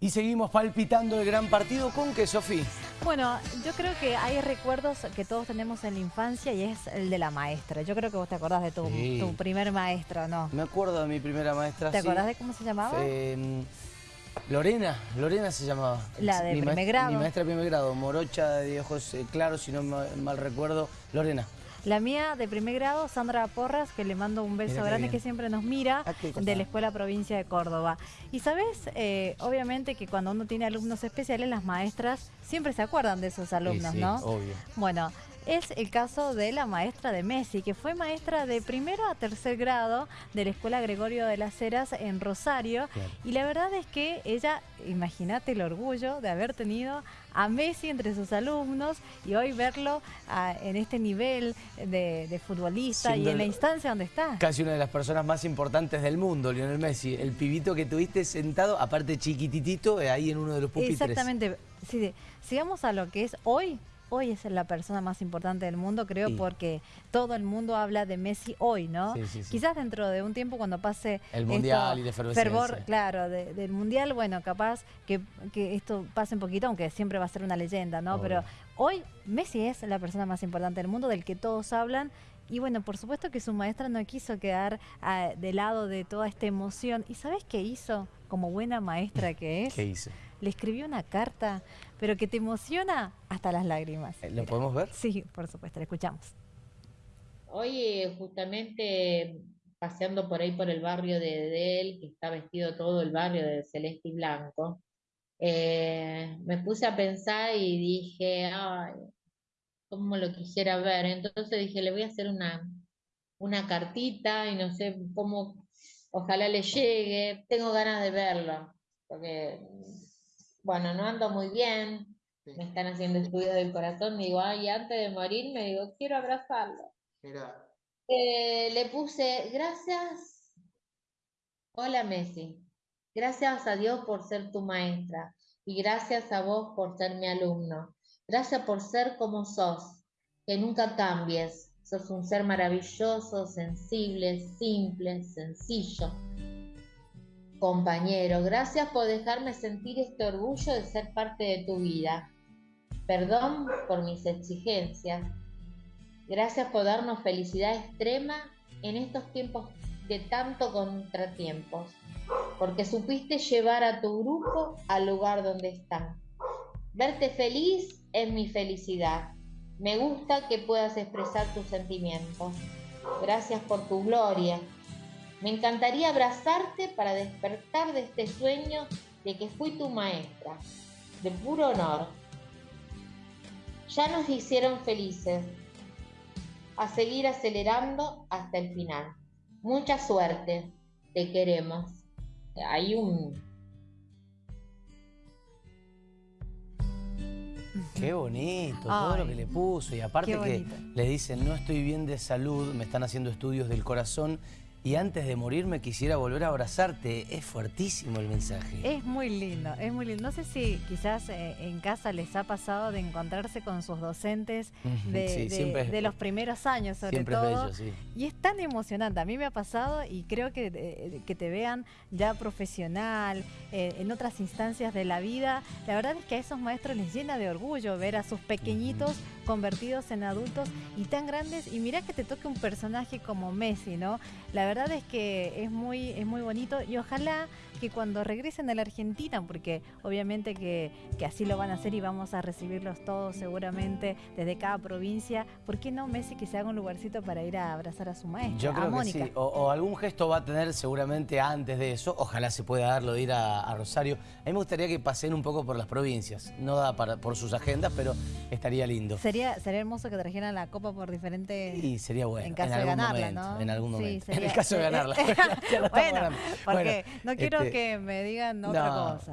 Y seguimos palpitando el gran partido con qué, Sofía. Bueno, yo creo que hay recuerdos que todos tenemos en la infancia y es el de la maestra. Yo creo que vos te acordás de tu, Sí. tu primer maestro, ¿no? Me acuerdo de mi primera maestra. ¿Te sí. acordás de cómo se llamaba? Eh, Lorena, Lorena se llamaba. La de Mi primer maestra- grado. Mi maestra de primer grado, morocha de ojos eh, claros, si no ma- mal recuerdo, Lorena. La mía de primer grado, Sandra Porras, que le mando un beso grande, bien. que siempre nos mira, Ah, de la Escuela Provincia de Córdoba. Y sabes, Eh, obviamente que cuando uno tiene alumnos especiales, las maestras siempre se acuerdan de esos alumnos, Sí, sí, ¿no? obvio. Bueno, es el caso de la maestra de Messi, que fue maestra de primero a tercer grado de la Escuela Gregorio de las Heras en Rosario. Claro. Y la verdad es que ella, imagínate el orgullo de haber tenido a Messi entre sus alumnos y hoy verlo ah, en este nivel de, de futbolista y en la instancia donde está. Casi una de las personas más importantes del mundo, Lionel Messi. El pibito que tuviste sentado, aparte chiquititito, eh, ahí en uno de los pupitres. Exactamente. Sigamos a lo que es hoy. Hoy es la persona más importante del mundo, creo, Sí. porque todo el mundo habla de Messi hoy, ¿no? Sí, sí, sí. Quizás dentro de un tiempo cuando pase El Mundial esto, y efervescencia. fervor, claro, de- del mundial, bueno, capaz que, que esto pase un poquito, aunque siempre va a ser una leyenda, ¿no? Obvio. Pero hoy Messi es la persona más importante del mundo, del que todos hablan. Y bueno, por supuesto que su maestra no quiso quedar ah, de lado de toda esta emoción. ¿Y sabes qué hizo? Como buena maestra que es ¿Qué hice? Le escribió una carta, pero que te emociona hasta las lágrimas. Eh, ¿Lo Mira. podemos ver? Sí, por supuesto, la escuchamos. Hoy justamente paseando por ahí por el barrio de, de él, que está vestido todo el barrio de celeste y blanco, eh, me puse a pensar y dije, ay, cómo lo quisiera ver. Entonces dije, le voy a hacer una, una cartita y no sé cómo, ojalá le llegue. Tengo ganas de verlo, porque, bueno, no ando muy bien, me están haciendo estudios del corazón, digo, ay, antes de morir me digo, quiero abrazarlo. Eh, le puse, gracias. Hola Messi. Gracias a Dios por ser tu maestra y gracias a vos por ser mi alumno. Gracias por ser como sos, que nunca cambies. Sos un ser maravilloso, sensible, simple, sencillo. Compañero, gracias por dejarme sentir este orgullo de ser parte de tu vida. Perdón por mis exigencias. Gracias por darnos felicidad extrema en estos tiempos de tanto contratiempos, porque supiste llevar a tu grupo al lugar donde están. Verte feliz es mi felicidad. Me gusta que puedas expresar tus sentimientos. Gracias por tu gloria. Me encantaría abrazarte para despertar de este sueño de que fui tu maestra, de puro honor. Ya nos hicieron felices, a seguir acelerando hasta el final. Mucha suerte, te queremos. Hay un... Qué bonito, todo lo que le puso. Y aparte que le dicen, no estoy bien de salud, me están haciendo estudios del corazón y antes de morirme quisiera volver a abrazarte. Es fuertísimo el mensaje. Es muy lindo, es muy lindo. No sé si quizás eh, en casa les ha pasado de encontrarse con sus docentes de, sí, de- siempre es- de los primeros años, sobre Siempre es todo. bello, sí. Y es tan emocionante, a mí me ha pasado y creo que, eh, que te vean ya profesional, eh, en otras instancias de la vida. La verdad es que a esos maestros les llena de orgullo ver a sus pequeñitos convertidos en adultos y tan grandes. Y mirá que te toque un personaje como Messi, ¿no? La verdad es que es muy, es muy bonito y ojalá que cuando regresen a la Argentina, porque obviamente que, que así lo van a hacer y vamos a recibirlos todos seguramente desde cada provincia, ¿por qué no Messi que se haga un lugarcito para ir a abrazar a su maestra, Yo a creo que Mónica? sí. O, o algún gesto va a tener seguramente antes de eso. Ojalá se pueda darlo de ir a, a Rosario. A mí me gustaría que pasen un poco por las provincias. No da para, por sus agendas, pero estaría lindo. Sería, sería hermoso que trajeran la copa por diferentes... Y sería bueno. En caso de algún ganarla, momento, ¿no? En algún Sí, momento. en sería- caso de ganarla. Bueno, porque Bueno, no quiero este, que me digan otra no, cosa.